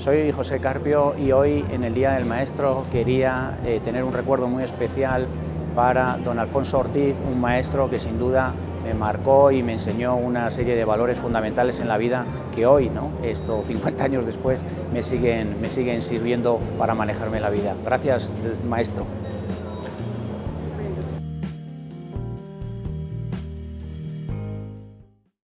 Soy José Carpio y hoy en el Día del Maestro quería eh, tener un recuerdo muy especial para don Alfonso Ortiz, un maestro que sin duda me marcó y me enseñó una serie de valores fundamentales en la vida que hoy, ¿no? esto 50 años después, me siguen, me siguen sirviendo para manejarme la vida. Gracias, maestro.